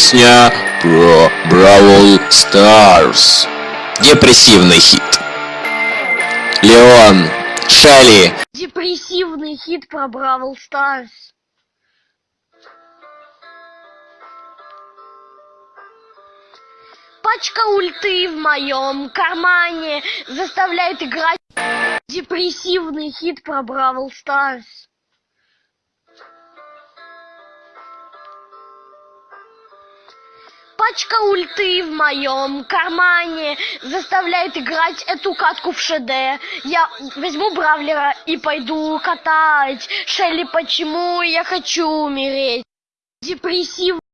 Песня про Brawl Stars. Депрессивный хит. Леон, Шелли, Депрессивный хит про Brawl Stars. Пачка ульты в моем кармане заставляет играть депрессивный хит про Brawl Stars. Пачка ульты в моем кармане заставляет играть эту катку в ШД. Я возьму Бравлера и пойду катать. Шелли, почему я хочу умереть? Депрессив